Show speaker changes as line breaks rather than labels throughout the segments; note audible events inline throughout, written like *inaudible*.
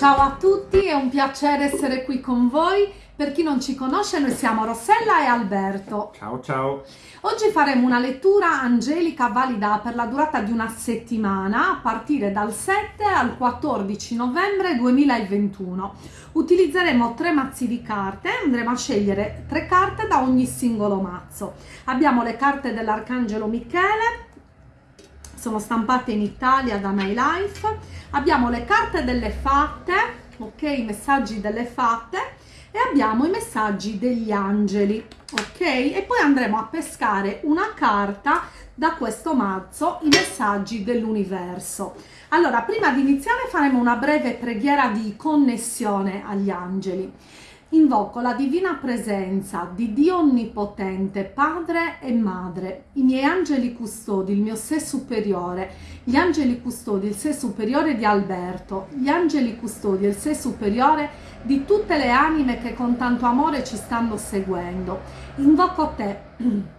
Ciao a tutti, è un piacere essere qui con voi. Per chi non ci conosce, noi siamo Rossella e Alberto.
Ciao ciao!
Oggi faremo una lettura angelica valida per la durata di una settimana a partire dal 7 al 14 novembre 2021. Utilizzeremo tre mazzi di carte, andremo a scegliere tre carte da ogni singolo mazzo. Abbiamo le carte dell'Arcangelo Michele, sono stampate in Italia da My Life. Abbiamo le carte delle fatte ok i messaggi delle fatte e abbiamo i messaggi degli angeli ok? E poi andremo a pescare una carta da questo mazzo i messaggi dell'universo. Allora prima di iniziare faremo una breve preghiera di connessione agli angeli Invoco la divina presenza di Dio Onnipotente, Padre e Madre, i miei angeli custodi, il mio sé superiore, gli angeli custodi, il sé superiore di Alberto, gli angeli custodi, il sé superiore di tutte le anime che con tanto amore ci stanno seguendo. Invoco te, *clears throat*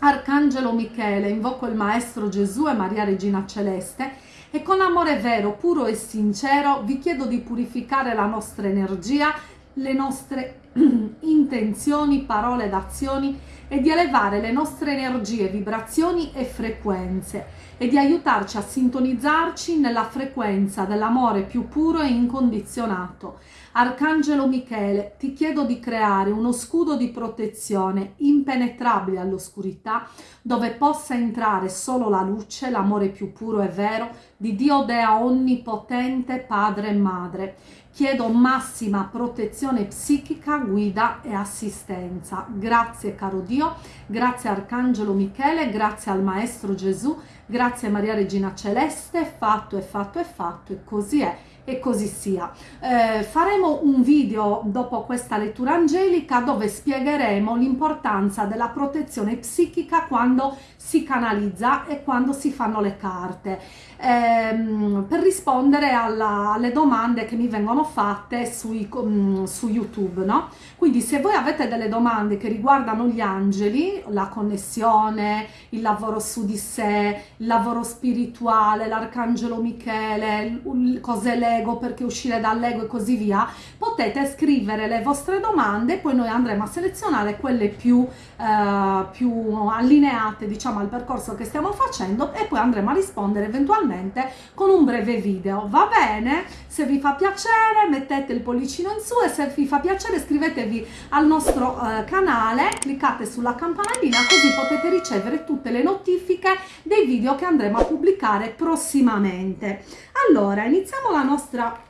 Arcangelo Michele, invoco il Maestro Gesù e Maria Regina Celeste. E con amore vero, puro e sincero vi chiedo di purificare la nostra energia le nostre *clears throat* intenzioni, parole ed azioni e di elevare le nostre energie, vibrazioni e frequenze e di aiutarci a sintonizzarci nella frequenza dell'amore più puro e incondizionato. Arcangelo Michele, ti chiedo di creare uno scudo di protezione impenetrabile all'oscurità dove possa entrare solo la luce, l'amore più puro e vero di Dio Dea Onnipotente, Padre e Madre. Chiedo massima protezione psichica, guida e assistenza. Grazie caro Dio, grazie Arcangelo Michele, grazie al Maestro Gesù, grazie Maria Regina Celeste, fatto è fatto è fatto e così è e così sia. Eh, faremo un video dopo questa lettura angelica dove spiegheremo l'importanza della protezione psichica quando si canalizza e quando si fanno le carte ehm, per rispondere alla, alle domande che mi vengono fatte sui, um, su YouTube no? quindi se voi avete delle domande che riguardano gli angeli la connessione il lavoro su di sé il lavoro spirituale l'arcangelo Michele cos'è l'ego, perché uscire dall'ego e così via, potete scrivere le vostre domande, poi noi andremo a selezionare quelle più, eh, più allineate diciamo al percorso che stiamo facendo e poi andremo a rispondere eventualmente con un breve video. Va bene? Se vi fa piacere mettete il pollicino in su e se vi fa piacere iscrivetevi al nostro eh, canale, cliccate sulla campanellina così potete ricevere tutte le notifiche dei video che andremo a pubblicare prossimamente. Allora, iniziamo la nostra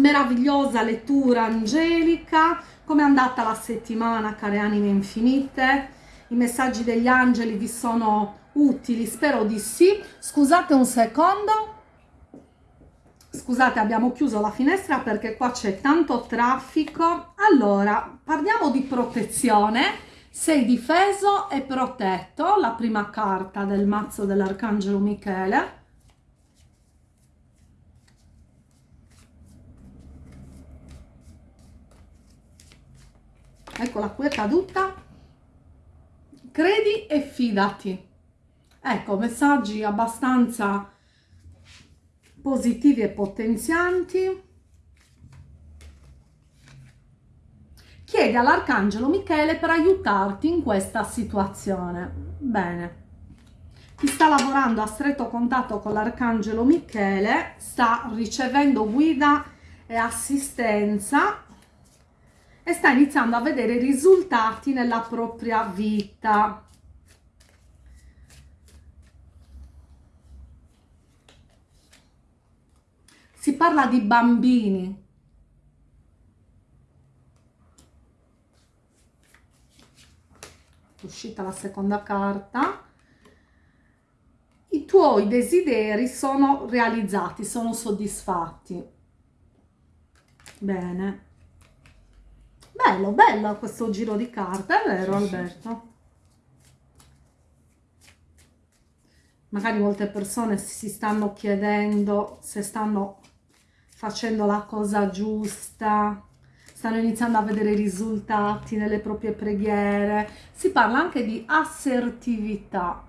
meravigliosa lettura angelica. Come è andata la settimana, care anime infinite? I messaggi degli angeli vi sono utili? Spero di sì. Scusate un secondo. Scusate, abbiamo chiuso la finestra perché qua c'è tanto traffico. Allora, parliamo di protezione. Sei difeso e protetto, la prima carta del mazzo dell'Arcangelo Michele eccola qui è caduta. Credi e fidati. Ecco messaggi abbastanza positivi e potenzianti. Chiedi all'arcangelo Michele per aiutarti in questa situazione. Bene. Chi sta lavorando a stretto contatto con l'arcangelo Michele sta ricevendo guida e assistenza e sta iniziando a vedere risultati nella propria vita. Si parla di bambini. Uscita la seconda carta. I tuoi desideri sono realizzati, sono soddisfatti. Bene. Bello, bello questo giro di carte, è vero sì, Alberto? Magari molte persone si stanno chiedendo se stanno facendo la cosa giusta, stanno iniziando a vedere i risultati nelle proprie preghiere. Si parla anche di assertività.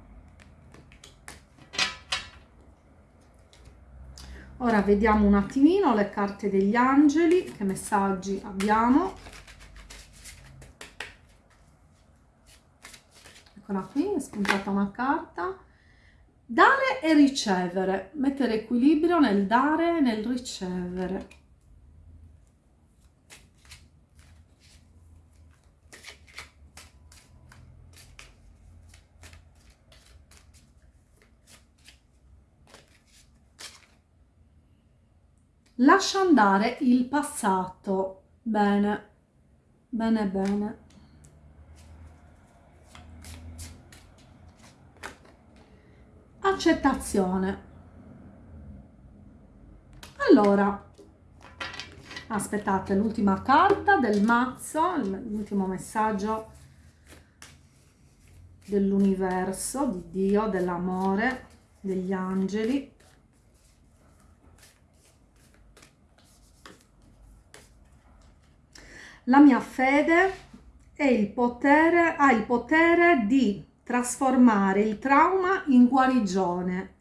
ora vediamo un attimino le carte degli angeli che messaggi abbiamo eccola qui è spuntata una carta. Dare e ricevere. Mettere equilibrio nel dare e nel ricevere. Lascia andare il passato. Bene. Bene bene accettazione. Allora aspettate l'ultima carta del mazzo l'ultimo messaggio dell'universo di dio dell'amore degli angeli. La mia fede è il potere, ha il potere di trasformare il trauma in guarigione,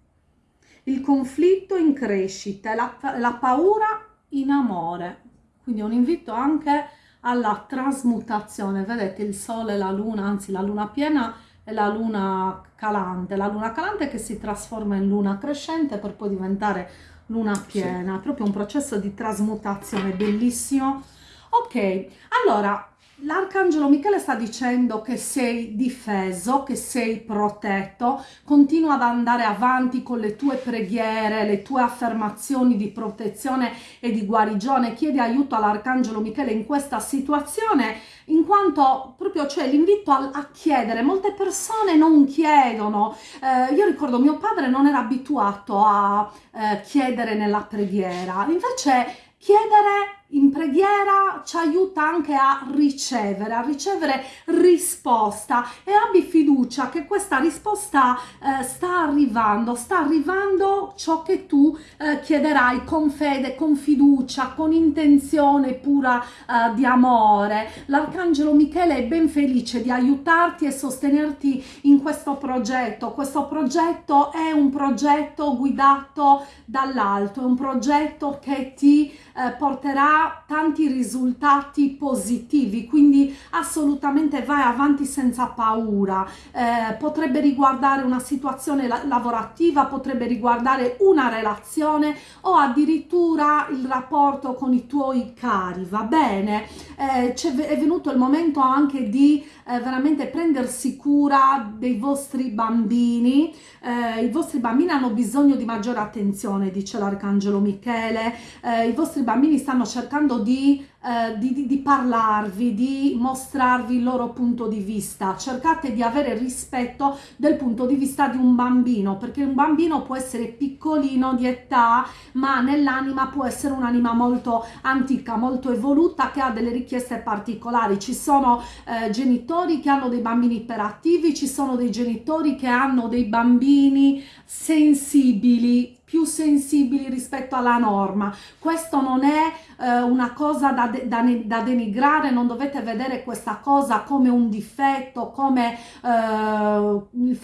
il conflitto in crescita, la, la paura in amore. Quindi un invito anche alla trasmutazione. Vedete il sole, la luna, anzi la luna piena e la luna calante. La luna calante che si trasforma in luna crescente per poi diventare luna piena. Sì. Proprio un processo di trasmutazione bellissimo Ok, allora L'arcangelo Michele sta dicendo che sei difeso, che sei protetto, continua ad andare avanti con le tue preghiere, le tue affermazioni di protezione e di guarigione, chiedi aiuto all'arcangelo Michele in questa situazione, in quanto proprio c'è l'invito a, a, chiedere, molte persone non chiedono, eh, io ricordo mio padre non era abituato a eh, chiedere nella preghiera, invece chiedere in preghiera ci aiuta anche a ricevere, a ricevere risposta e abbi fiducia che questa risposta eh, sta arrivando, sta arrivando ciò che tu eh, chiederai con fede, con fiducia, con intenzione pura eh, di amore. L'arcangelo Michele è ben felice di aiutarti e sostenerti in questo progetto. Questo progetto è un progetto guidato dall'alto, è un progetto che ti eh, porterà tanti risultati positivi, quindi assolutamente vai avanti senza paura. Eh, potrebbe riguardare una situazione la lavorativa, potrebbe riguardare una relazione o addirittura il rapporto con i tuoi cari, va bene? Eh, è venuto il momento anche di eh, veramente prendersi cura dei vostri bambini, eh, i vostri bambini hanno bisogno di maggiore attenzione, dice l'Arcangelo Michele, eh, i vostri bambini stanno cercando di eh, di, di, parlarvi, di mostrarvi il loro punto di vista. Cercate di avere rispetto del punto di vista di un bambino, perché un bambino può essere piccolino di età, ma nell'anima può essere un'anima molto antica, molto evoluta, che ha delle richieste particolari. Ci sono eh, genitori che hanno dei bambini iperattivi, ci sono dei genitori che hanno dei bambini sensibili, più sensibili rispetto alla norma. Questo non è eh, una cosa da, de da, da, denigrare, non dovete vedere questa cosa come un difetto, come, eh,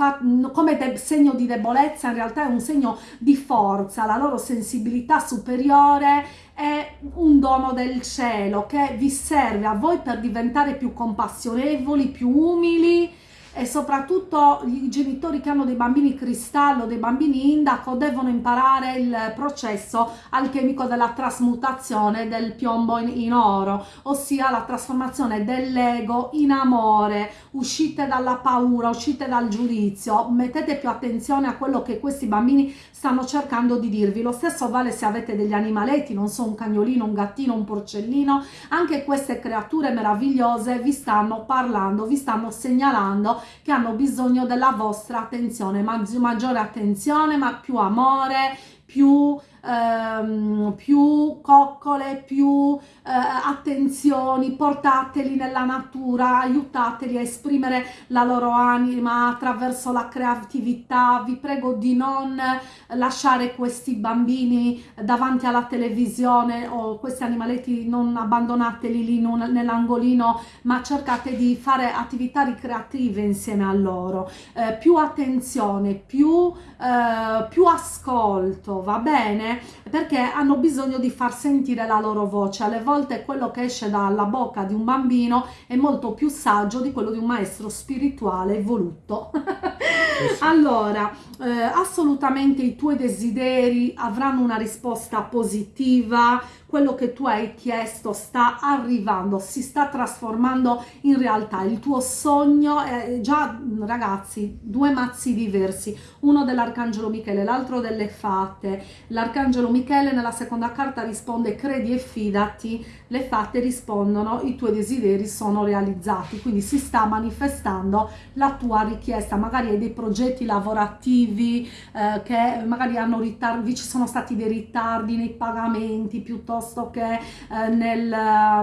come segno di debolezza, in realtà è un segno di forza, la loro sensibilità superiore è un dono del cielo che vi serve a voi per diventare più compassionevoli, più umili, e soprattutto i genitori che hanno dei bambini cristallo, dei bambini indaco devono imparare il processo alchemico della trasmutazione del piombo in, in oro, ossia la trasformazione dell'ego in amore, uscite dalla paura, uscite dal giudizio, mettete più attenzione a quello che questi bambini stanno cercando di dirvi. Lo stesso vale se avete degli animaletti, non so, un cagnolino, un gattino, un porcellino, anche queste creature meravigliose vi stanno parlando, vi stanno segnalando che hanno bisogno della vostra attenzione, maggiore attenzione, ma più amore, più ehm, più coccole, più eh, attenzioni, portateli nella natura, aiutateli a esprimere la loro anima attraverso la creatività. Vi prego di non lasciare questi bambini davanti alla televisione o questi animaletti, non abbandonateli lì nell'angolino, ma cercate di fare attività ricreative insieme a loro. Eh, più attenzione, più, eh, più ascolto, va bene? Perché hanno bisogno di far sentire la loro voce. Alle volte quello che esce dalla bocca di un bambino è molto più saggio di quello di un maestro spirituale evoluto. *laughs* allora, eh, assolutamente i tuoi desideri avranno una risposta positiva, quello che tu hai chiesto sta arrivando, si sta trasformando in realtà. Il tuo sogno è già, ragazzi, due mazzi diversi, uno dell'Arcangelo Michele, l'altro delle fate. L'Arcangelo Michele nella seconda carta risponde credi e fidati, le fate rispondono i tuoi desideri sono realizzati, quindi si sta manifestando la tua richiesta. Magari hai dei progetti lavorativi eh, che magari hanno ritardi, ci sono stati dei ritardi nei pagamenti piuttosto piuttosto che eh, nel,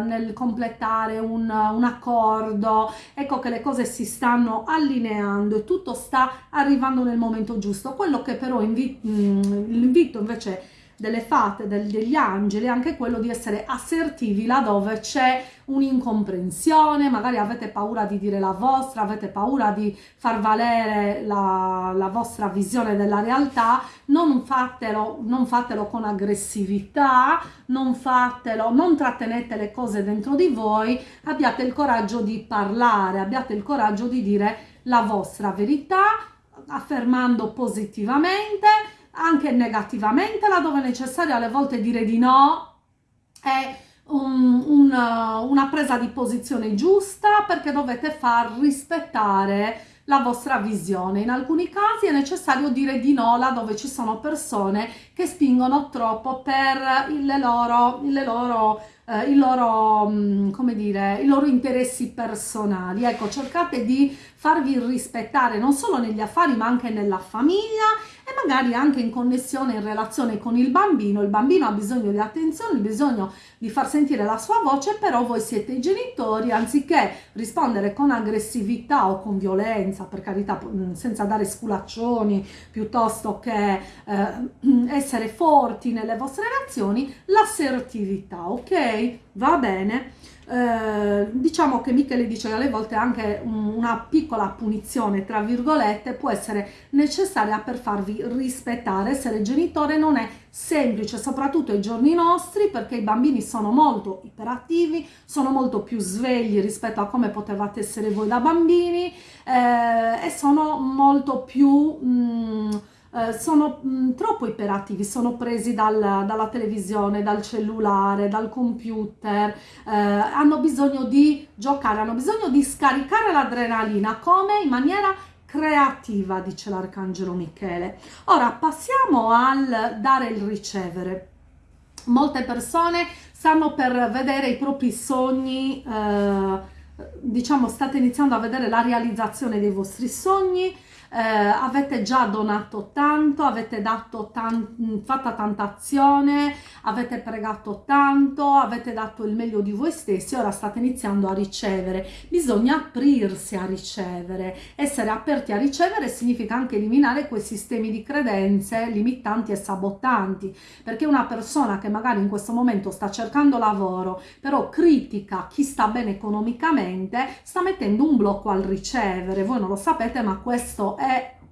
nel, completare un, un accordo, ecco che le cose si stanno allineando e tutto sta arrivando nel momento giusto. Quello che però invi mm, l'invito invece delle fate, del, degli angeli, anche quello di essere assertivi laddove c'è un'incomprensione, magari avete paura di dire la vostra, avete paura di far valere la, la vostra visione della realtà, non fatelo, non fatelo con aggressività, non fatelo, non trattenete le cose dentro di voi, abbiate il coraggio di parlare, abbiate il coraggio di dire la vostra verità, affermando positivamente, anche negativamente, laddove è necessario alle volte dire di no è un, un, una presa di posizione giusta perché dovete far rispettare la vostra visione. In alcuni casi è necessario dire di no laddove ci sono persone che spingono troppo per le loro, le loro eh, i, loro, mm, come dire, i loro interessi personali. Ecco, cercate di farvi rispettare non solo negli affari ma anche nella famiglia e magari anche in connessione, in relazione con il bambino. Il bambino ha bisogno di attenzione, bisogno di far sentire la sua voce, però voi siete i genitori, anziché rispondere con aggressività o con violenza, per carità, mm, senza dare sculaccioni, piuttosto che eh, *clears throat* essere forti nelle vostre relazioni, l'assertività, ok? Va bene? Eh, diciamo che Michele dice che alle volte anche una piccola punizione, tra virgolette, può essere necessaria per farvi rispettare. Essere genitore non è semplice, soprattutto ai giorni nostri, perché i bambini sono molto iperattivi, sono molto più svegli rispetto a come potevate essere voi da bambini eh, e sono molto più... Mh, mm, eh, sono mh, mm, troppo iperattivi, sono presi dal, dalla televisione, dal cellulare, dal computer, eh, hanno bisogno di giocare, hanno bisogno di scaricare l'adrenalina come in maniera creativa, dice l'Arcangelo Michele. Ora passiamo al dare il ricevere. Molte persone stanno per vedere i propri sogni, eh, diciamo state iniziando a vedere la realizzazione dei vostri sogni, eh, avete già donato tanto, avete dato tan fatta tanta azione, avete pregato tanto, avete dato il meglio di voi stessi, ora state iniziando a ricevere. Bisogna aprirsi a ricevere. Essere aperti a ricevere significa anche eliminare quei sistemi di credenze limitanti e sabotanti, perché una persona che magari in questo momento sta cercando lavoro, però critica chi sta bene economicamente, sta mettendo un blocco al ricevere. Voi non lo sapete, ma questo è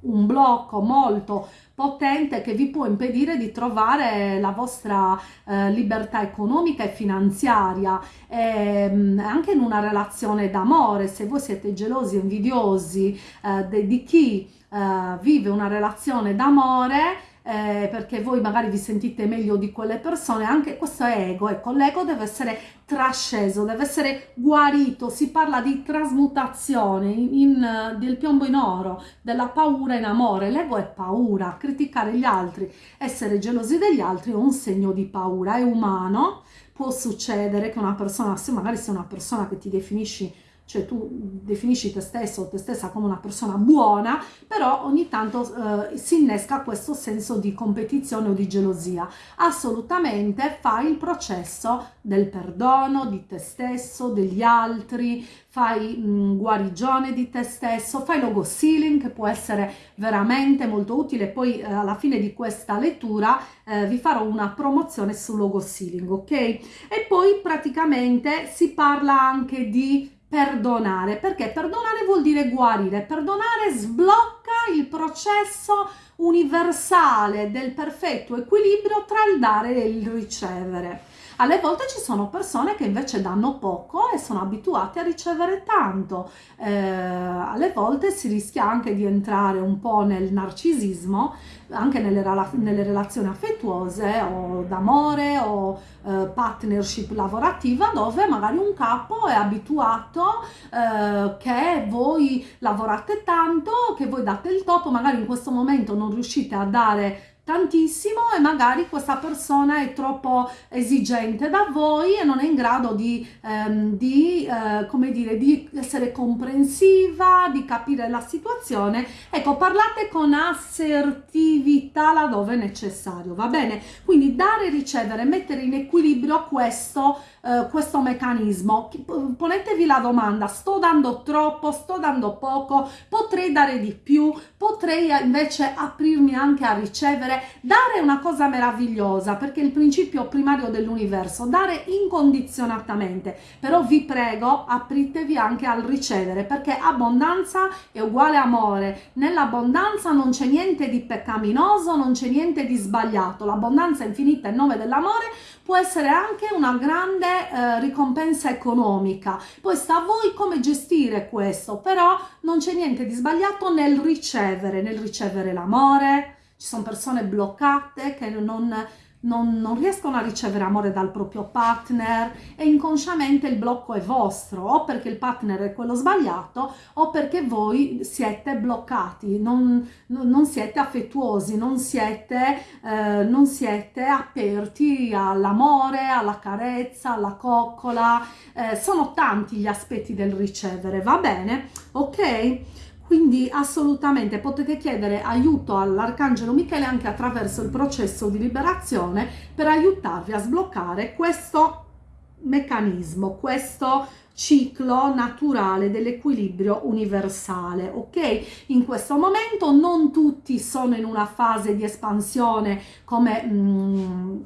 un blocco molto potente che vi può impedire di trovare la vostra eh, libertà economica e finanziaria. E, ehm, anche in una relazione d'amore se voi siete gelosi e invidiosi eh, di chi eh, vive una relazione d'amore eh, perché voi magari vi sentite meglio di quelle persone, anche questo è ego, ecco, l'ego deve essere trasceso, deve essere guarito, si parla di trasmutazione, in, in, del piombo in oro, della paura in amore, l'ego è paura, criticare gli altri, essere gelosi degli altri è un segno di paura, è umano, può succedere che una persona, se magari sei una persona che ti definisci cioè tu definisci te stesso o te stessa come una persona buona, però ogni tanto eh, si innesca questo senso di competizione o di gelosia. Assolutamente fai il processo del perdono di te stesso, degli altri, fai mh, guarigione di te stesso, fai logo sealing che può essere veramente molto utile, poi eh, alla fine di questa lettura eh, vi farò una promozione sul logo sealing, ok? E poi praticamente si parla anche di perdonare, perché perdonare vuol dire guarire, perdonare sblocca il processo universale del perfetto equilibrio tra il dare e il ricevere. Alle volte ci sono persone che invece danno poco e sono abituate a ricevere tanto. Eh, alle volte si rischia anche di entrare un po' nel narcisismo, anche nelle, nelle relazioni affettuose o d'amore o eh, partnership lavorativa dove magari un capo è abituato eh, che voi lavorate tanto, che voi date il topo, magari in questo momento non riuscite a dare tantissimo e magari questa persona è troppo esigente da voi e non è in grado di, ehm, di, eh, come dire, di essere comprensiva, di capire la situazione. Ecco, parlate con assertività laddove necessario, va bene? Quindi dare e ricevere, mettere in equilibrio questo eh, questo meccanismo. Ponetevi la domanda, sto dando troppo, sto dando poco, potrei dare di più, potrei invece aprirmi anche a ricevere. Dare è una cosa meravigliosa perché è il principio primario dell'universo, dare incondizionatamente, però vi prego apritevi anche al ricevere perché abbondanza è uguale amore, nell'abbondanza non c'è niente di peccaminoso, non c'è niente di sbagliato, l'abbondanza infinita in nome dell'amore può essere anche una grande eh, ricompensa economica. Poi sta a voi come gestire questo, però non c'è niente di sbagliato nel ricevere, nel ricevere l'amore. Ci sono persone bloccate che non non, non, riescono a ricevere amore dal proprio partner e inconsciamente il blocco è vostro o perché il partner è quello sbagliato o perché voi siete bloccati, non, non siete affettuosi, non siete, eh, non siete aperti all'amore, alla carezza, alla coccola, eh, sono tanti gli aspetti del ricevere, va bene? Ok? Quindi assolutamente potete chiedere aiuto all'Arcangelo Michele anche attraverso il processo di liberazione per aiutarvi a sbloccare questo meccanismo, questo ciclo naturale dell'equilibrio universale ok? In questo momento non tutti sono in una fase di espansione come mm,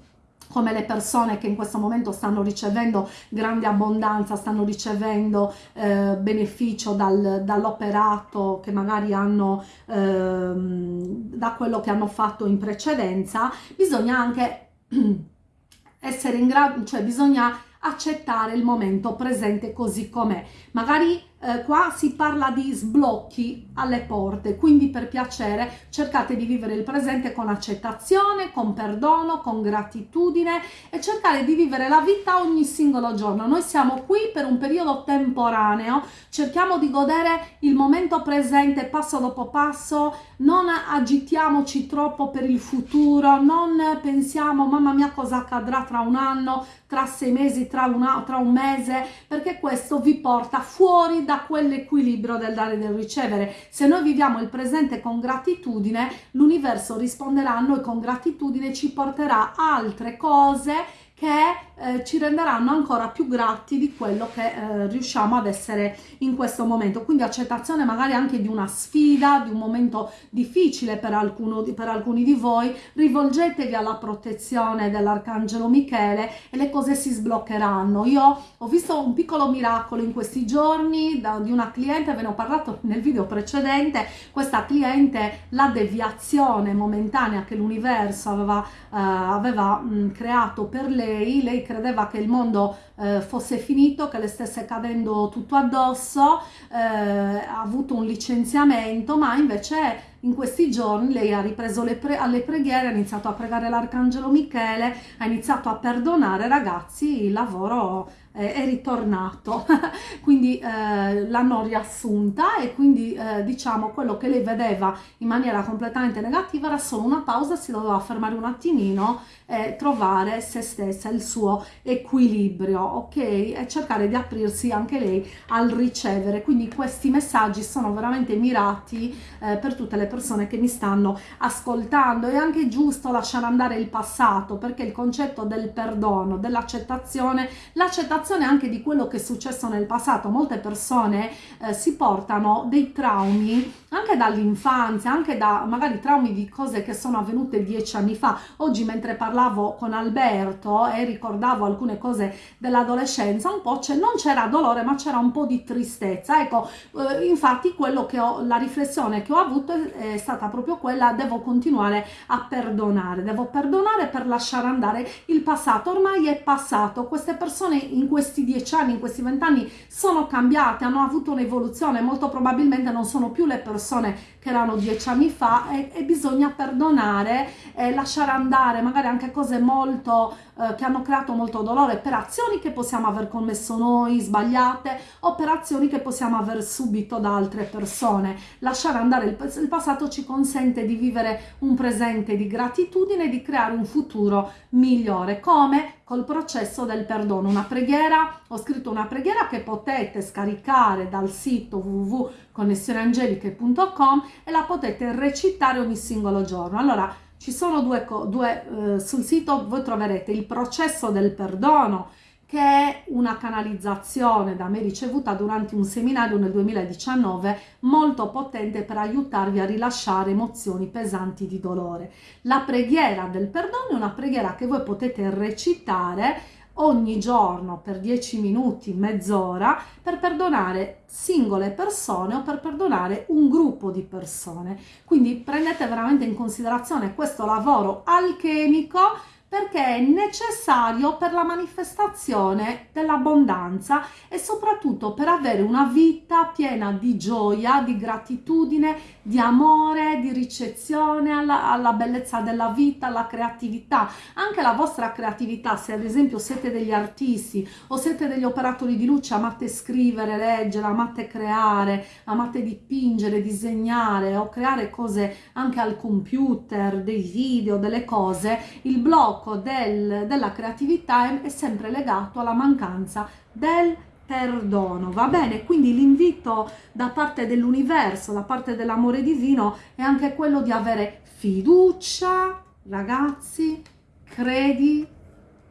come le persone che in questo momento stanno ricevendo grande abbondanza, stanno ricevendo eh, beneficio dal, dall'operato che magari hanno eh, da quello che hanno fatto in precedenza, bisogna anche *clears throat* essere in grado, cioè bisogna accettare il momento presente così com'è. Magari eh, qua si parla di sblocchi alle porte, quindi per piacere cercate di vivere il presente con accettazione, con perdono, con gratitudine e cercare di vivere la vita ogni singolo giorno. Noi siamo qui per un periodo temporaneo, cerchiamo di godere il momento presente passo dopo passo, non agitiamoci troppo per il futuro, non pensiamo mamma mia cosa accadrà tra un anno, tra sei mesi, tra, una, tra un mese, perché questo vi porta fuori da quell'equilibrio del dare e del ricevere. Se noi viviamo il presente con gratitudine, l'universo risponderà a noi con gratitudine, ci porterà altre cose che eh, ci renderanno ancora più grati di quello che eh, riusciamo ad essere in questo momento. Quindi accettazione magari anche di una sfida, di un momento difficile per, alcuno, per alcuni di voi, rivolgetevi alla protezione dell'Arcangelo Michele e le cose si sbloccheranno. Io ho visto un piccolo miracolo in questi giorni da, di una cliente, ve ne ho parlato nel video precedente, questa cliente, la deviazione momentanea che l'universo aveva, eh, aveva mh, creato per lei lei, lei credeva che il mondo eh, fosse finito, che le stesse cadendo tutto addosso, eh, ha avuto un licenziamento, ma invece in questi giorni lei ha ripreso pre alle preghiere, ha iniziato a pregare l'Arcangelo Michele, ha iniziato a perdonare ragazzi, il lavoro eh, è ritornato, *laughs* quindi eh, l'hanno riassunta e quindi eh, diciamo quello che lei vedeva in maniera completamente negativa era solo una pausa, si doveva fermare un attimino e trovare se stessa, il suo equilibrio, ok? E cercare di aprirsi anche lei al ricevere, quindi questi messaggi sono veramente mirati eh, per tutte le persone persone che mi stanno ascoltando. È anche giusto lasciare andare il passato perché il concetto del perdono, dell'accettazione, l'accettazione anche di quello che è successo nel passato. Molte persone eh, si portano dei traumi anche dall'infanzia, anche da magari traumi di cose che sono avvenute dieci anni fa. Oggi mentre parlavo con Alberto e ricordavo alcune cose dell'adolescenza, un po' non c'era dolore ma c'era un po' di tristezza. Ecco, eh, infatti quello che ho, la riflessione che ho avuto è stata proprio quella, devo continuare a perdonare, devo perdonare per lasciare andare il passato, ormai è passato, queste persone in questi dieci anni, in questi vent'anni sono cambiate, hanno avuto un'evoluzione, molto probabilmente non sono più le persone che erano dieci anni fa e, e bisogna perdonare e lasciare andare magari anche cose molto eh, che hanno creato molto dolore per azioni che possiamo aver commesso noi sbagliate o per azioni che possiamo aver subito da altre persone. Lasciare andare il, il passato ci consente di vivere un presente di gratitudine e di creare un futuro migliore. Come col processo del perdono. Una preghiera ho scritto una preghiera che potete scaricare dal sito www.connessioneangeliche.com e la potete recitare ogni singolo giorno. Allora ci sono due, due eh, sul sito voi troverete il processo del perdono che è una canalizzazione da me ricevuta durante un seminario nel 2019 molto potente per aiutarvi a rilasciare emozioni pesanti di dolore. La preghiera del perdono è una preghiera che voi potete recitare ogni giorno per 10 minuti, mezz'ora, per perdonare singole persone o per perdonare un gruppo di persone. Quindi prendete veramente in considerazione questo lavoro alchemico perché è necessario per la manifestazione dell'abbondanza e soprattutto per avere una vita piena di gioia, di gratitudine, di amore, di ricezione alla, alla bellezza della vita, alla creatività. Anche la vostra creatività, se ad esempio siete degli artisti o siete degli operatori di luce, amate scrivere, leggere, amate creare, amate dipingere, disegnare o creare cose anche al computer, dei video, delle cose, il blocco blocco del, della creatività è sempre legato alla mancanza del perdono, va bene? Quindi l'invito da parte dell'universo, da parte dell'amore divino è anche quello di avere fiducia, ragazzi, credi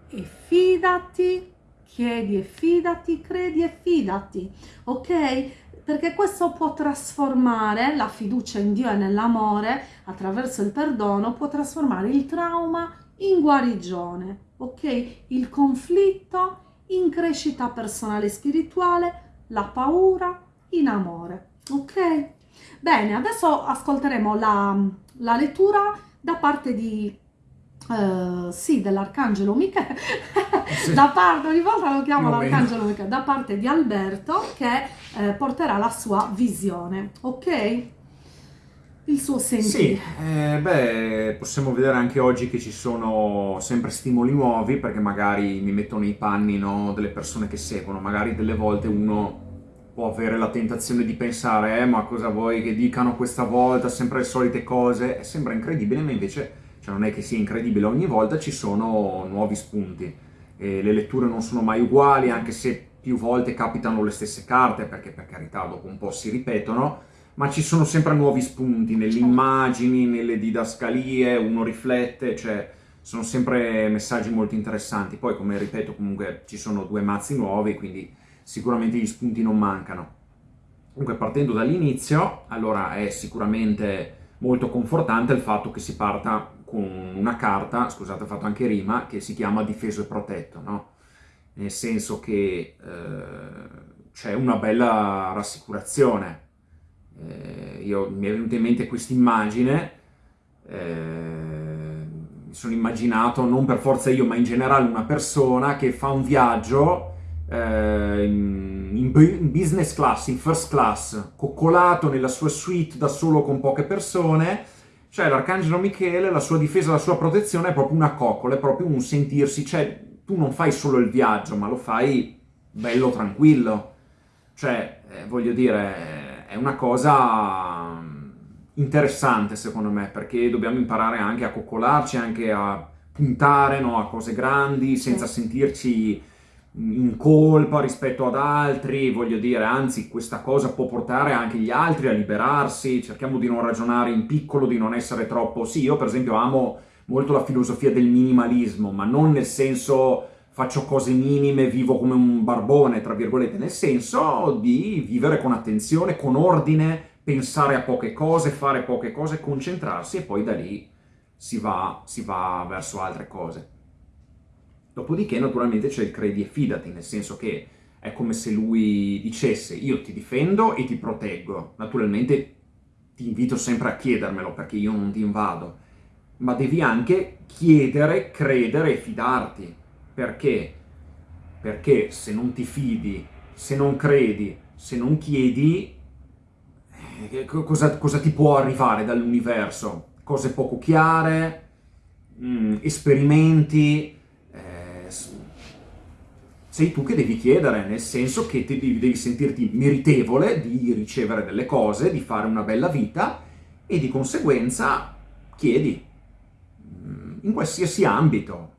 e fidati, chiedi e fidati, credi e fidati, ok? Perché questo può trasformare la fiducia in Dio e nell'amore attraverso il perdono, può trasformare il trauma in guarigione, ok? Il conflitto in crescita personale e spirituale, la paura in amore, ok? Bene, adesso ascolteremo la, la lettura da parte di Uh, sì, dell'Arcangelo Michele, sì. da parte, ogni volta lo chiamo l'Arcangelo Michele, da parte di Alberto che eh, porterà la sua visione, ok? Il suo sentire.
Sì, eh, beh, possiamo vedere anche oggi che ci sono sempre stimoli nuovi perché magari mi metto nei panni no, delle persone che seguono, magari delle volte uno può avere la tentazione di pensare eh, ma cosa vuoi che dicano questa volta, sempre le solite cose, sembra incredibile, ma invece cioè, non è che sia incredibile, ogni volta ci sono nuovi spunti. E le letture non sono mai uguali, anche se più volte capitano le stesse carte, perché per carità dopo un po' si ripetono, ma ci sono sempre nuovi spunti nelle certo. immagini, nelle didascalie, uno riflette, cioè sono sempre messaggi molto interessanti. Poi, come ripeto, comunque ci sono due mazzi nuovi, quindi sicuramente gli spunti non mancano. Comunque, partendo dall'inizio, allora è sicuramente molto confortante il fatto che si parta con una carta, scusate ho fatto anche rima, che si chiama difeso e protetto, no? Nel senso che eh, c'è una bella rassicurazione, eh, io, mi è venuta in mente questa immagine, eh, mi sono immaginato, non per forza io, ma in generale una persona che fa un viaggio eh, in, in, business class, in first class, coccolato nella sua suite da solo con poche persone, cioè l'Arcangelo Michele, la sua difesa, la sua protezione è proprio una coccola, è proprio un sentirsi, cioè tu non fai solo il viaggio, ma lo fai bello tranquillo, cioè eh, voglio dire è una cosa mm, interessante secondo me, perché dobbiamo imparare anche a coccolarci, anche a puntare no, a cose grandi, senza sì. sentirci in colpa rispetto ad altri, voglio dire, anzi questa cosa può portare anche gli altri a liberarsi, cerchiamo di non ragionare in piccolo, di non essere troppo... Sì, io per esempio amo molto la filosofia del minimalismo, ma non nel senso faccio cose minime, vivo come un barbone, tra virgolette, nel senso di vivere con attenzione, con ordine, pensare a poche cose, fare poche cose, concentrarsi e poi da lì si va, si va verso altre cose. Dopodiché naturalmente c'è il credi e fidati, nel senso che è come se lui dicesse io ti difendo e ti proteggo. Naturalmente ti invito sempre a chiedermelo perché io non ti invado, ma devi anche chiedere, credere e fidarti. Perché? Perché se non ti fidi, se non credi, se non chiedi, eh, cosa, cosa ti può arrivare dall'universo? Cose poco chiare, mh, mm, esperimenti, sei tu che devi chiedere, nel senso che ti devi, devi sentirti meritevole di ricevere delle cose, di fare una bella vita e di conseguenza chiedi mm, in qualsiasi ambito.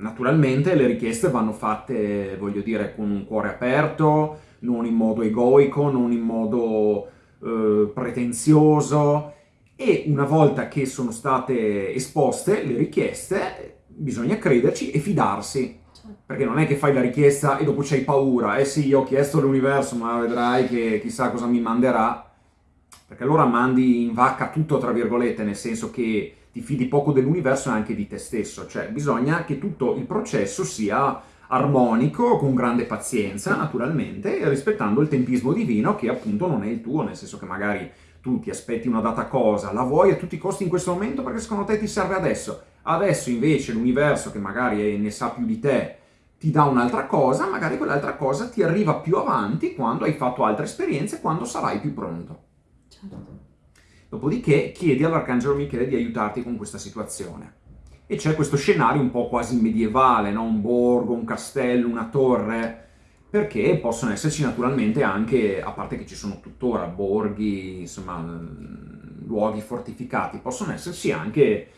Naturalmente le richieste vanno fatte, voglio dire, con un cuore aperto, non in modo egoico, non in modo eh, pretenzioso. E una volta che sono state esposte le richieste bisogna crederci e fidarsi. Perché non è che fai la richiesta e dopo c'hai paura, eh sì, io ho chiesto all'universo, ma vedrai che chissà cosa mi manderà, perché allora mandi in vacca tutto, tra virgolette, nel senso che ti fidi poco dell'universo e anche di te stesso, cioè bisogna che tutto il processo sia armonico, con grande pazienza, naturalmente, rispettando il tempismo divino che appunto non è il tuo, nel senso che magari tu ti aspetti una data cosa, la vuoi a tutti i costi in questo momento perché secondo te ti serve adesso. Adesso invece l'universo, che magari ne sa più di te, ti dà un'altra cosa, magari quell'altra cosa ti arriva più avanti quando hai fatto altre esperienze, quando sarai più pronto. Certo. Dopodiché chiedi all'Arcangelo Michele di aiutarti con questa situazione. E c'è questo scenario un po' quasi medievale, no? un borgo, un castello, una torre, perché possono esserci naturalmente anche, a parte che ci sono tuttora borghi, insomma, luoghi fortificati, possono esserci anche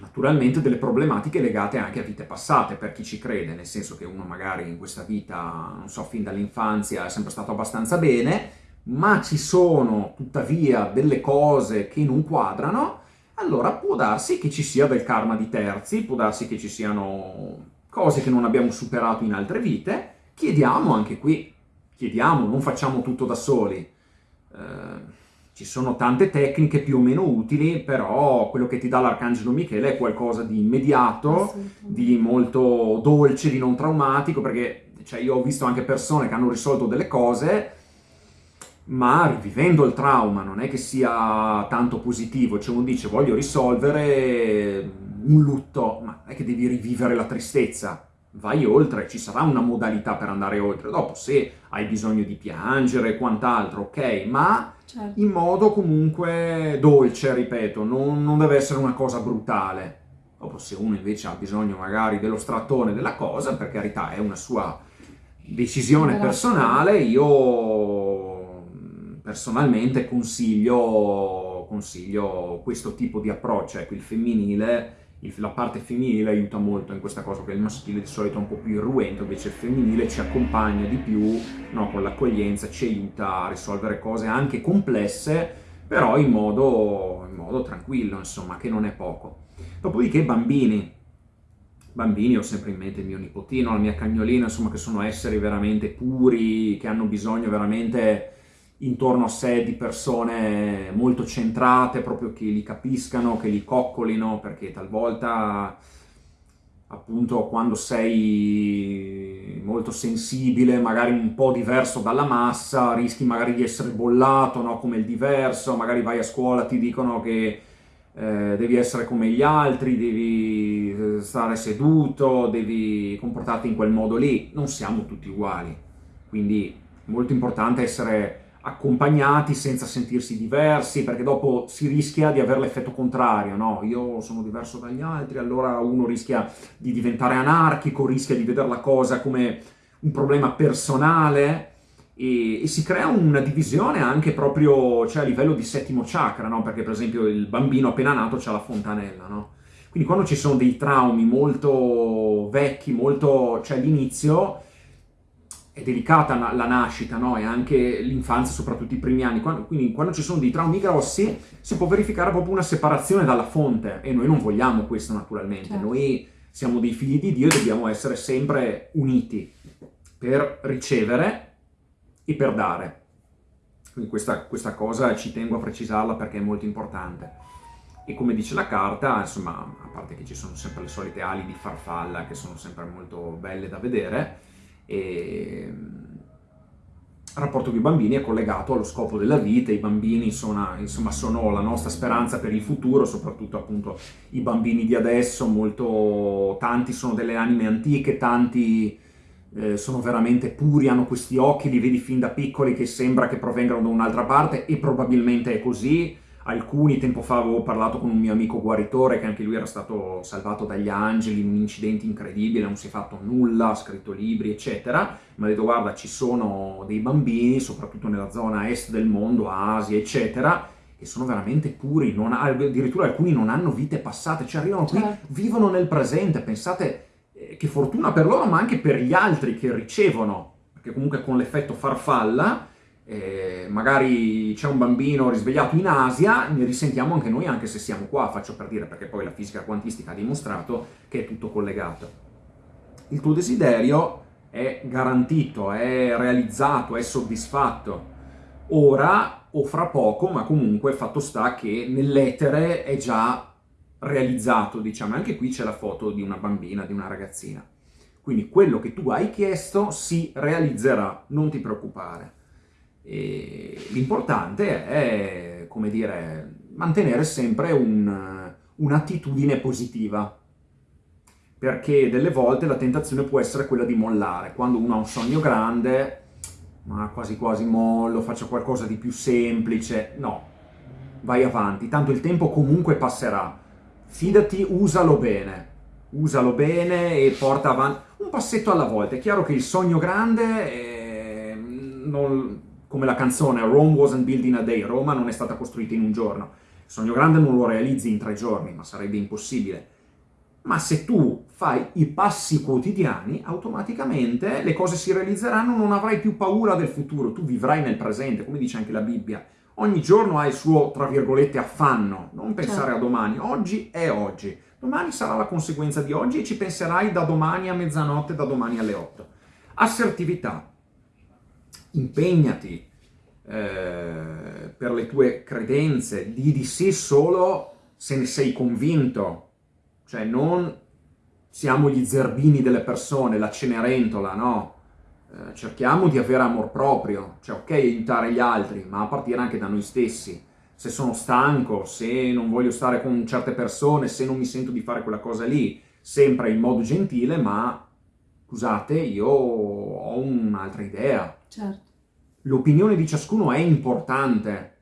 naturalmente delle problematiche legate anche a vite passate, per chi ci crede, nel senso che uno magari in questa vita, non so, fin dall'infanzia è sempre stato abbastanza bene, ma ci sono tuttavia delle cose che non quadrano, allora può darsi che ci sia del karma di terzi, può darsi che ci siano cose che non abbiamo superato in altre vite, chiediamo anche qui, chiediamo, non facciamo tutto da soli. Eh, ci sono tante tecniche più o meno utili, però quello che ti dà l'Arcangelo Michele è qualcosa di immediato, di molto dolce, di non traumatico, perché cioè, io ho visto anche persone che hanno risolto delle cose, ma rivivendo il trauma, non è che sia tanto positivo, cioè uno dice voglio risolvere un lutto, ma è che devi rivivere la tristezza, vai oltre, ci sarà una modalità per andare oltre. Dopo, se hai bisogno di piangere e quant'altro, ok, ma certo. in modo comunque dolce, ripeto, non, non, deve essere una cosa brutale. Dopo, se uno invece ha bisogno magari dello strattone della cosa, per carità, è una sua decisione personale, io personalmente consiglio, consiglio questo tipo di approccio, ecco, il femminile la parte femminile aiuta molto in questa cosa, che il maschile di solito è un po' più irruento, invece il femminile ci accompagna di più no, con l'accoglienza, ci aiuta a risolvere cose anche complesse, però in modo, in modo tranquillo, insomma, che non è poco. Dopodiché bambini, bambini, ho sempre in mente il mio nipotino, la mia cagnolina, insomma, che sono esseri veramente puri, che hanno bisogno veramente intorno a sé di persone molto centrate, proprio che li capiscano, che li coccolino, perché talvolta appunto quando sei molto sensibile, magari un po' diverso dalla massa, rischi magari di essere bollato, no? come il diverso, magari vai a scuola, ti dicono che eh, devi essere come gli altri, devi eh, stare seduto, devi comportarti in quel modo lì, non siamo tutti uguali, quindi molto importante essere accompagnati senza sentirsi diversi, perché dopo si rischia di avere l'effetto contrario, no? Io sono diverso dagli altri, allora uno rischia di diventare anarchico, rischia di vedere la cosa come un problema personale e, e si crea una divisione anche proprio cioè, a livello di settimo chakra, no? Perché per esempio il bambino appena nato ha la fontanella, no? Quindi quando ci sono dei traumi molto vecchi, molto... cioè l'inizio è delicata la nascita, no? E anche l'infanzia, soprattutto i primi anni. Quando, quindi quando ci sono dei traumi grossi si può verificare proprio una separazione dalla fonte e noi non vogliamo questo naturalmente. Certo. Noi siamo dei figli di Dio e dobbiamo essere sempre uniti per ricevere e per dare. Quindi questa, questa cosa ci tengo a precisarla perché è molto importante. E come dice la carta, insomma, a parte che ci sono sempre le solite ali di farfalla che sono sempre molto belle da vedere, e il rapporto con i bambini è collegato allo scopo della vita, i bambini sono, insomma, sono la nostra speranza per il futuro, soprattutto appunto i bambini di adesso, molto, tanti sono delle anime antiche, tanti eh, sono veramente puri, hanno questi occhi, li vedi fin da piccoli che sembra che provengano da un'altra parte e probabilmente è così. Alcuni tempo fa avevo parlato con un mio amico guaritore che anche lui era stato salvato dagli angeli in un incidente incredibile, non si è fatto nulla, ha scritto libri eccetera, mi ha detto guarda ci sono dei bambini, soprattutto nella zona est del mondo, Asia eccetera, che sono veramente puri, ha, addirittura alcuni non hanno vite passate, cioè arrivano qui, certo. vivono nel presente, pensate eh, che fortuna per loro, ma anche per gli altri che ricevono, perché comunque con l'effetto farfalla, eh, magari c'è un bambino risvegliato in Asia, ne risentiamo anche noi anche se siamo qua, faccio per dire, perché poi la fisica quantistica ha dimostrato che è tutto collegato. Il tuo desiderio è garantito, è realizzato, è soddisfatto. Ora o fra poco, ma comunque fatto sta che nell'etere è già realizzato, diciamo. Anche qui c'è la foto di una bambina, di una ragazzina. Quindi quello che tu hai chiesto si realizzerà, non ti preoccupare. L'importante è, come dire, mantenere sempre un'attitudine un positiva, perché delle volte la tentazione può essere quella di mollare. Quando uno ha un sogno grande, ma quasi quasi mollo, faccio qualcosa di più semplice, no, vai avanti, tanto il tempo comunque passerà. Fidati, usalo bene, usalo bene e porta avanti un passetto alla volta. È chiaro che il sogno grande, è... non... come la canzone Rome wasn't built in a day, Roma non è stata costruita in un giorno. Il sogno grande non lo realizzi in tre giorni, ma sarebbe impossibile. Ma se tu fai i passi quotidiani, automaticamente le cose si realizzeranno, non avrai più paura del futuro, tu vivrai nel presente, come dice anche la Bibbia ogni giorno ha il suo, tra virgolette, affanno, non pensare certo. a domani, oggi è oggi, domani sarà la conseguenza di oggi e ci penserai da domani a mezzanotte, da domani alle 8. Assertività, impegnati eh, per le tue credenze, di di sì solo se ne sei convinto, cioè non siamo gli zerbini delle persone, la cenerentola, no? Eh, cerchiamo di avere amor proprio, cioè ok aiutare gli altri, ma a partire anche da noi stessi. Se sono stanco, se non voglio stare con certe persone, se non mi sento di fare quella cosa lì, sempre in modo gentile, ma scusate, io ho un'altra idea.
Certo.
L'opinione di ciascuno è importante,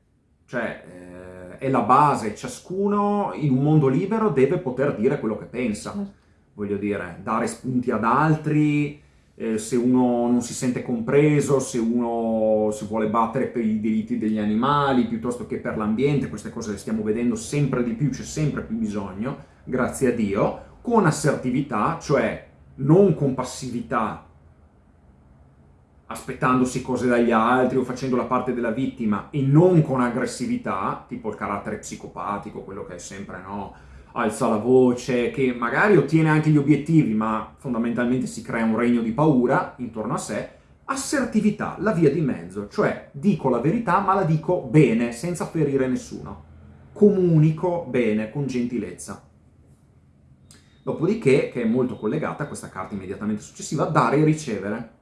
cioè eh, è la base, ciascuno in un mondo libero deve poter dire quello che pensa. Certo. Voglio dire, dare spunti ad altri, eh, se uno non si sente compreso, se uno si vuole battere per i diritti degli animali piuttosto che per l'ambiente, queste cose le stiamo vedendo sempre di più, c'è sempre più bisogno, grazie a Dio, con assertività, cioè non con passività, aspettandosi cose dagli altri o facendo la parte della vittima, e non con aggressività, tipo il carattere psicopatico, quello che è sempre, no, alza la voce, che magari ottiene anche gli obiettivi, ma fondamentalmente si crea un regno di paura intorno a sé, assertività, la via di mezzo, cioè dico la verità ma la dico bene, senza ferire nessuno. Comunico bene, con gentilezza. Dopodiché, che è molto collegata a questa carta immediatamente successiva, dare e ricevere.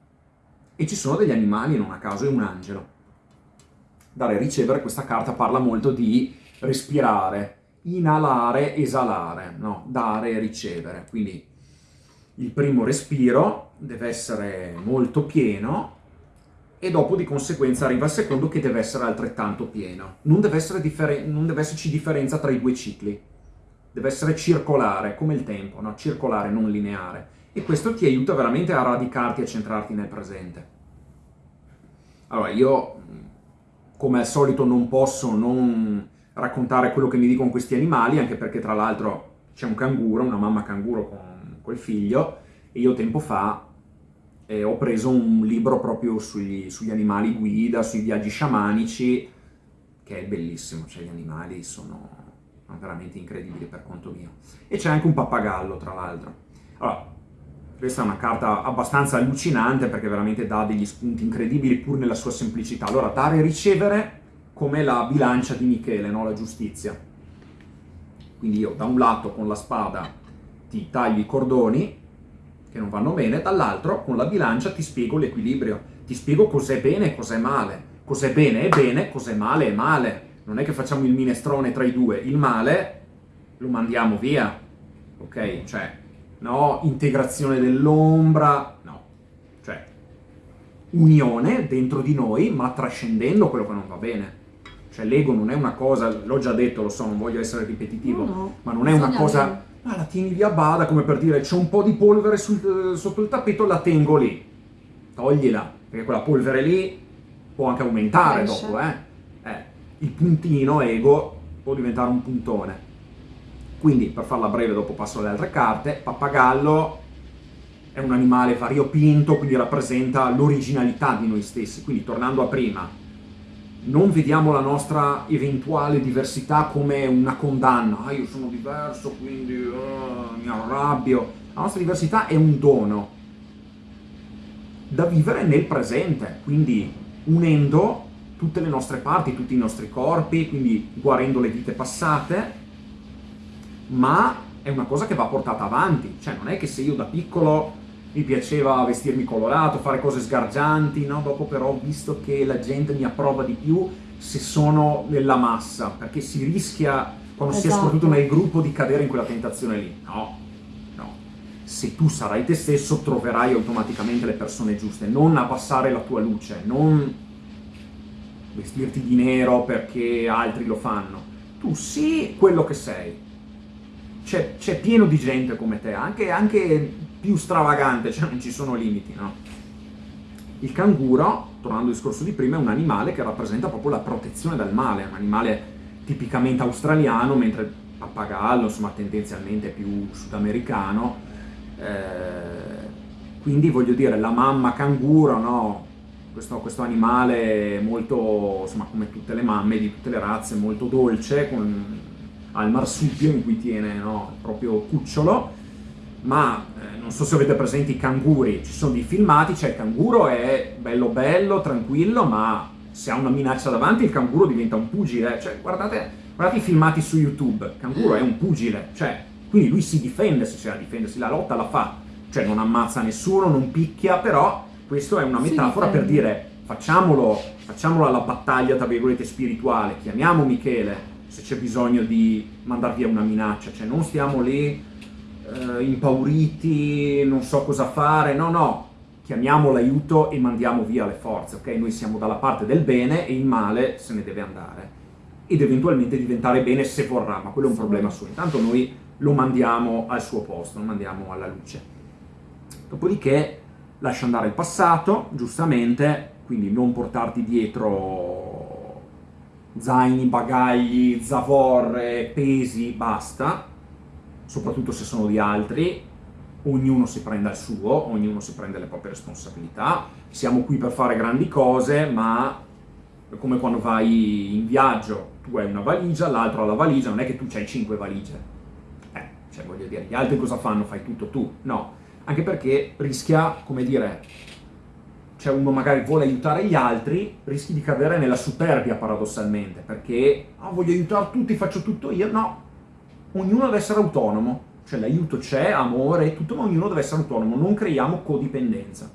E ci sono degli animali, non a caso è un angelo. Dare e ricevere, questa carta parla molto di respirare, inalare, esalare, no? dare e ricevere. Quindi il primo respiro deve essere molto pieno e dopo di conseguenza arriva il secondo che deve essere altrettanto pieno. Non deve, non deve esserci differenza tra i due cicli, deve essere circolare, come il tempo, no? circolare, non lineare. E questo ti aiuta veramente a radicarti e a centrarti nel presente. Allora, io come al solito non posso non raccontare quello che mi dicono questi animali, anche perché tra l'altro c'è un canguro, una mamma canguro con quel figlio, e io tempo fa eh, ho preso un libro proprio sugli, sugli, animali guida, sui viaggi sciamanici, che è bellissimo, cioè gli animali sono, veramente incredibili per conto mio. E c'è anche un pappagallo, tra l'altro. Allora, questa è una carta abbastanza allucinante perché veramente dà degli spunti incredibili pur nella sua semplicità. Allora, dare e ricevere come la bilancia di Michele, no? la giustizia. Quindi io da un lato con la spada ti taglio i cordoni, che non vanno bene, dall'altro con la bilancia ti spiego l'equilibrio, ti spiego cos'è bene e cos'è male, cos'è bene è bene, cos'è male è male. Non è che facciamo il minestrone tra i due, il male lo mandiamo via, ok? Cioè, no, integrazione dell'ombra, no. Cioè, unione dentro di noi, ma trascendendo quello che non va bene. Cioè, l'ego non è una cosa, l'ho già detto, lo so, non voglio essere ripetitivo, no, no. ma non è una cosa ah, la tieni lì a bada, come per dire c'è un po' di polvere sul, sotto il tappeto, la tengo lì. Toglila, perché quella polvere lì può anche aumentare Cresce. dopo, eh? eh. Il puntino ego può diventare un puntone. Quindi, per farla breve, dopo passo alle altre carte, pappagallo è un animale variopinto, quindi rappresenta l'originalità di noi stessi. Quindi, tornando a prima, non vediamo la nostra eventuale diversità come una condanna, ah io sono diverso quindi uh, mi arrabbio, la nostra diversità è un dono da vivere nel presente, quindi unendo tutte le nostre parti, tutti i nostri corpi, quindi guarendo le vite passate, ma è una cosa che va portata avanti, cioè non è che se io da piccolo mi piaceva vestirmi colorato, fare cose sgargianti, no? dopo però ho visto che la gente mi approva di più se sono nella massa, perché si rischia, quando esatto. si è esatto. soprattutto nel gruppo, di cadere in quella tentazione lì. No, no. Se tu sarai te stesso, troverai automaticamente le persone giuste, non abbassare la tua luce, non vestirti di nero perché altri lo fanno. Tu sii quello che sei. C'è, pieno di gente come te, anche, anche più stravagante, cioè non ci sono limiti, no? Il canguro, tornando al discorso di prima, è un animale che rappresenta proprio la protezione dal male, è un animale tipicamente australiano, mentre il pappagallo, insomma, tendenzialmente più sudamericano. Eh, quindi voglio dire, la mamma canguro, no? Questo, questo, animale molto, insomma, come tutte le mamme di tutte le razze, molto dolce, con, ha il marsupio in cui tiene no, il proprio cucciolo, ma eh, non so se avete presenti i canguri, ci sono dei filmati, cioè il canguro è bello bello, tranquillo, ma se ha una minaccia davanti il canguro diventa un pugile, cioè guardate, guardate i filmati su YouTube, il canguro è un pugile, cioè quindi lui si difende se c'è da difendersi, la lotta la fa, cioè non ammazza nessuno, non picchia, però questa è una metafora per dire facciamolo, facciamolo alla battaglia tra virgolette spirituale, chiamiamo Michele se c'è bisogno di mandar via una minaccia, cioè non stiamo lì eh, impauriti, non so cosa fare, no, no, chiamiamo l'aiuto e mandiamo via le forze, ok? Noi siamo dalla parte del bene e il male se ne deve andare ed eventualmente diventare bene se vorrà, ma quello è un problema suo. Intanto noi lo mandiamo al suo posto, lo mandiamo alla luce. Dopodiché lascia andare il passato, giustamente, quindi non portarti dietro zaini, bagagli, zavorre, pesi, basta, soprattutto se sono di altri, ognuno si prenda il suo, ognuno si prende le proprie responsabilità, siamo qui per fare grandi cose, ma come quando vai in viaggio, tu hai una valigia, l'altro ha la valigia, non è che tu hai cinque valigie. Eh, cioè voglio dire, gli altri cosa fanno? Fai tutto tu? No, anche perché rischia, come dire, cioè uno magari vuole aiutare gli altri, rischi di cadere nella superbia paradossalmente, perché ah, voglio aiutare tutti, faccio tutto io, no, ognuno deve essere autonomo, cioè l'aiuto c'è, amore tutto, ma ognuno deve essere autonomo, non creiamo codipendenza.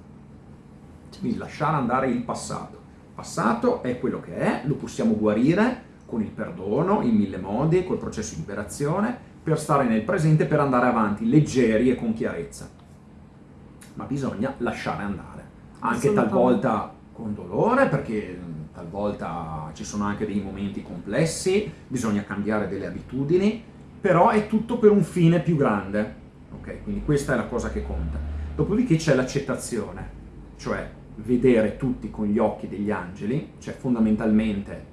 Quindi lasciare andare il passato. Il passato è quello che è, lo possiamo guarire con il perdono, in mille modi, col processo di liberazione, per stare nel presente, per andare avanti leggeri e con chiarezza. Ma bisogna lasciare andare, anche talvolta con dolore, perché talvolta ci sono anche dei momenti complessi, bisogna cambiare delle abitudini, però è tutto per un fine più grande. Ok, quindi questa è la cosa che conta. Dopodiché c'è l'accettazione, cioè vedere tutti con gli occhi degli angeli, cioè fondamentalmente,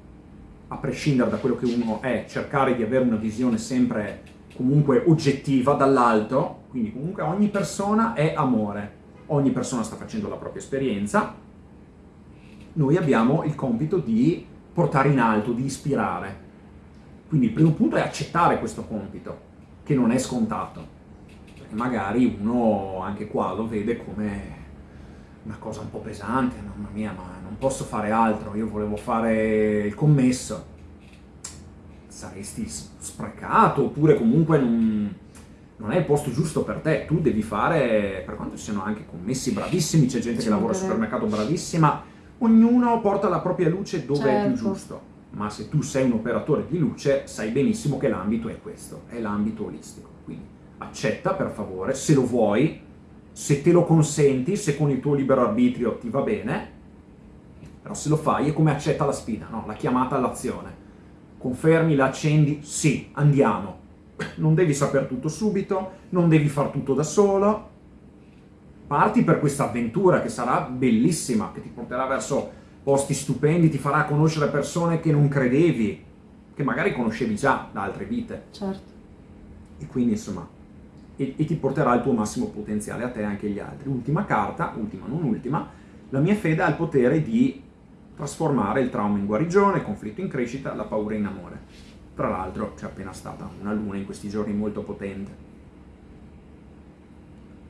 a prescindere da quello che uno è, cercare di avere una visione sempre comunque oggettiva dall'alto, quindi comunque ogni persona è amore, ogni persona sta facendo la propria esperienza, noi abbiamo il compito di portare in alto, di ispirare. Quindi il primo punto è accettare questo compito, che non è scontato. Perché magari uno anche qua lo vede come una cosa un po' pesante, mamma mia, ma non posso fare altro, io volevo fare il commesso. Saresti sprecato, oppure comunque non, non è il posto giusto per te, tu devi fare, per quanto ci siano anche commessi bravissimi, c'è gente che lavora al supermercato bravissima, ognuno porta la propria luce dove certo. è più certo. giusto. Ma se tu sei un operatore di luce, sai benissimo che l'ambito è questo, è l'ambito olistico. Quindi accetta per favore, se lo vuoi, se te lo consenti, se con il tuo libero arbitrio ti va bene, però se lo fai è come accetta la sfida, no? la chiamata all'azione. Confermi, la accendi, sì, andiamo. Non devi sapere tutto subito, non devi far tutto da solo, parti per questa avventura che sarà bellissima, che ti porterà verso posti stupendi, ti farà conoscere persone che non credevi, che magari conoscevi già da altre vite.
Certo.
E quindi insomma, e, e ti porterà il tuo massimo potenziale a te e anche agli altri. Ultima carta, ultima non ultima, la mia fede ha il potere di trasformare il trauma in guarigione, il conflitto in crescita, la paura in amore. Tra l'altro c'è appena stata una luna in questi giorni molto potente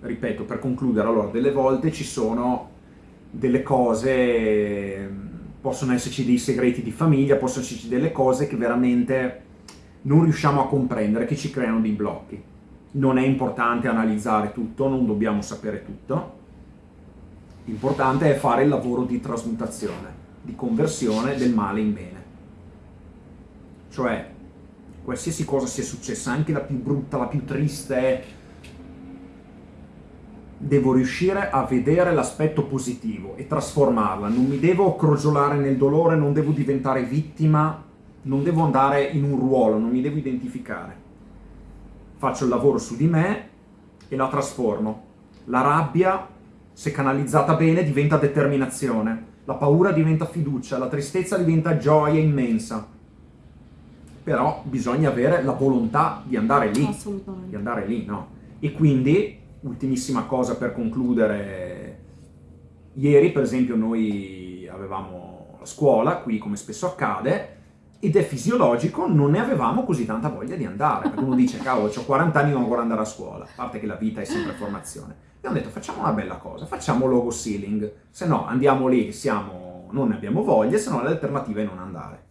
ripeto, per concludere, allora, delle volte ci sono delle cose, possono esserci dei segreti di famiglia, possono esserci delle cose che veramente non riusciamo a comprendere, che ci creano dei blocchi. Non è importante analizzare tutto, non dobbiamo sapere tutto. L'importante è fare il lavoro di trasmutazione, di conversione del male in bene. Cioè, qualsiasi cosa sia successa, anche la più brutta, la più triste, devo riuscire a vedere l'aspetto positivo e trasformarla, non mi devo crogiolare nel dolore, non devo diventare vittima, non devo andare in un ruolo, non mi devo identificare. Faccio il lavoro su di me e la trasformo. La rabbia, se canalizzata bene, diventa determinazione, la paura diventa fiducia, la tristezza diventa gioia immensa. Però bisogna avere la volontà di andare lì.
Assolutamente.
Di andare lì, no? E quindi ultimissima cosa per concludere, ieri per esempio noi avevamo la scuola, qui come spesso accade, ed è fisiologico, non ne avevamo così tanta voglia di andare, perché uno dice, cavolo, ho 40 anni e non ancora andare a scuola, a parte che la vita è sempre formazione. E ho detto, facciamo una bella cosa, facciamo logo ceiling, se no andiamo lì che siamo, non ne abbiamo voglia, se no l'alternativa è non andare.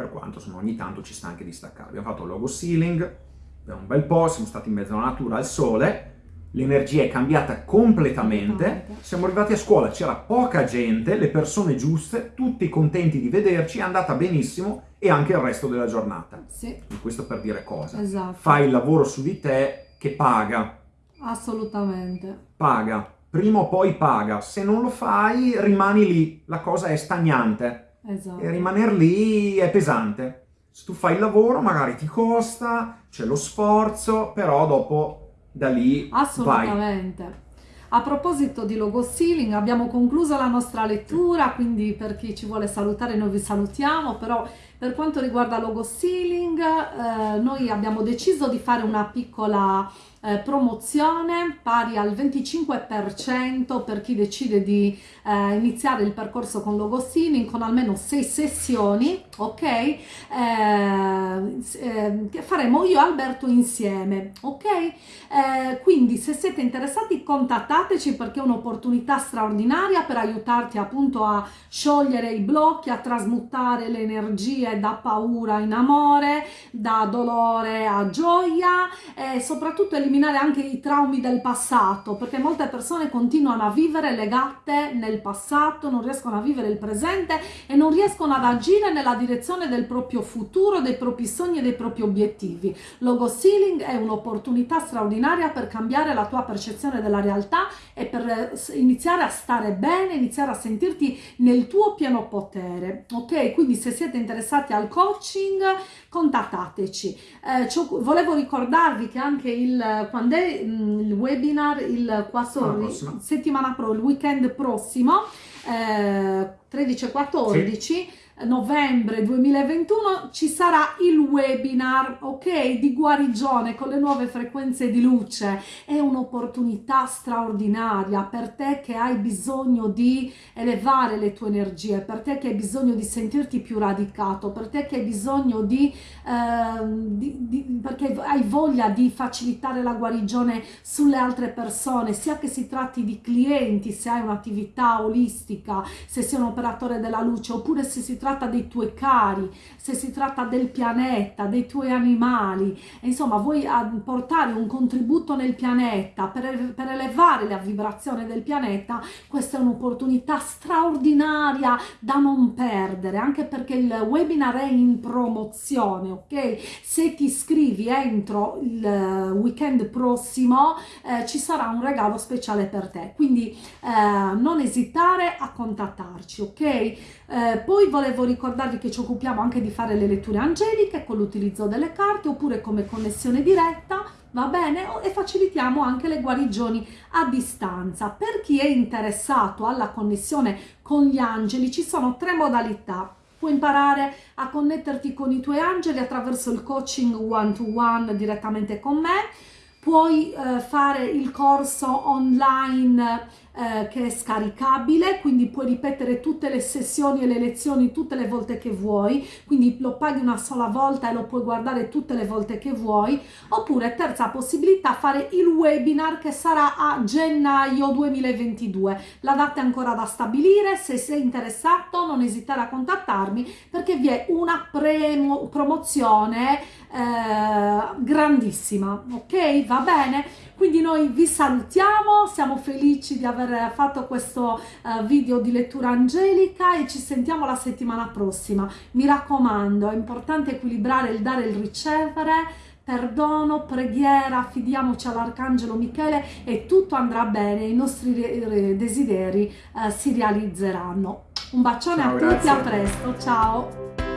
Per quanto, insomma, ogni tanto ci sta anche di staccare. Abbiamo fatto logo ceiling, per un bel po', siamo stati in mezzo alla natura, al sole, l'energia è cambiata completamente, siamo arrivati a scuola, c'era poca gente, le persone giuste, tutti contenti di vederci, è andata benissimo e anche il resto della giornata.
Sì.
E questo per dire cosa?
Esatto.
Fai il lavoro su di te che paga.
Assolutamente.
Paga. Prima o poi paga. Se non lo fai rimani lì, la cosa è stagnante.
Esatto.
E rimanere lì è pesante. Se tu fai il lavoro magari ti costa, c'è lo sforzo, però dopo da lì
Assolutamente.
Vai.
A proposito di logo ceiling, abbiamo concluso la nostra lettura, quindi per chi ci vuole salutare noi vi salutiamo, però per quanto riguarda logo ceiling, eh, noi abbiamo deciso di fare una piccola eh, promozione pari al 25% per chi decide di eh, iniziare il percorso con logo ceiling con almeno 6 sessioni, ok? Eh, eh, che faremo io e Alberto insieme, ok? Eh, quindi se siete interessati contattateci perché è un'opportunità straordinaria per aiutarti appunto a sciogliere i blocchi, a trasmutare le energie da paura in amore, da dolore a gioia e soprattutto eliminare anche i traumi del passato, perché molte persone continuano a vivere legate nel passato, non riescono a vivere il presente e non riescono ad agire nella direzione del proprio futuro, dei propri sogni e dei propri obiettivi. Logo Sealing è un'opportunità straordinaria per cambiare la tua percezione della realtà e per eh, iniziare a stare bene, iniziare a sentirti nel tuo pieno potere. Ok, quindi se siete interessati al coaching, contattateci. Eh, volevo ricordarvi che anche il quando è mm, il webinar il 4 settimana pro, il weekend prossimo, eh, 13 e 14, sì. Novembre 2021 ci sarà il webinar, ok, di guarigione con le nuove frequenze di luce. È un'opportunità straordinaria per te che hai bisogno di elevare le tue energie, per te che hai bisogno di sentirti più radicato, per te che hai bisogno di, eh, di, di perché hai voglia di facilitare la guarigione sulle altre persone, sia che si tratti di clienti, se hai un'attività olistica, se sei un operatore della luce, oppure se si tratta tratta dei tuoi cari, se si tratta del pianeta, dei tuoi animali, insomma vuoi portare un contributo nel pianeta per, per elevare la vibrazione del pianeta, questa è un'opportunità straordinaria da non perdere, anche perché il webinar è in promozione, ok? Se ti iscrivi entro il weekend prossimo eh, ci sarà un regalo speciale per te, quindi eh, non esitare a contattarci, ok? Eh, poi volevo volevo ricordarvi che ci occupiamo anche di fare le letture angeliche con l'utilizzo delle carte oppure come connessione diretta va bene? E facilitiamo anche le guarigioni a distanza. Per chi è interessato alla connessione con gli angeli ci sono tre modalità. Puoi imparare a connetterti con i tuoi angeli attraverso il coaching one to one direttamente con me, puoi eh, fare il corso online eh, che è scaricabile, quindi puoi ripetere tutte le sessioni e le lezioni tutte le volte che vuoi, quindi lo paghi una sola volta e lo puoi guardare tutte le volte che vuoi, oppure terza possibilità fare il webinar che sarà a gennaio 2022. La data è ancora da stabilire, se sei interessato non esitare a contattarmi perché vi è una promozione eh, grandissima, ok? Va bene? Quindi noi vi salutiamo, siamo felici di aver fatto questo uh, video di lettura angelica e ci sentiamo la settimana prossima. Mi raccomando, è importante equilibrare il dare e il ricevere, perdono, preghiera, affidiamoci all'Arcangelo Michele e tutto andrà bene, i nostri desideri uh, si realizzeranno. Un bacione ciao, a tutti, grazie. a presto, ciao!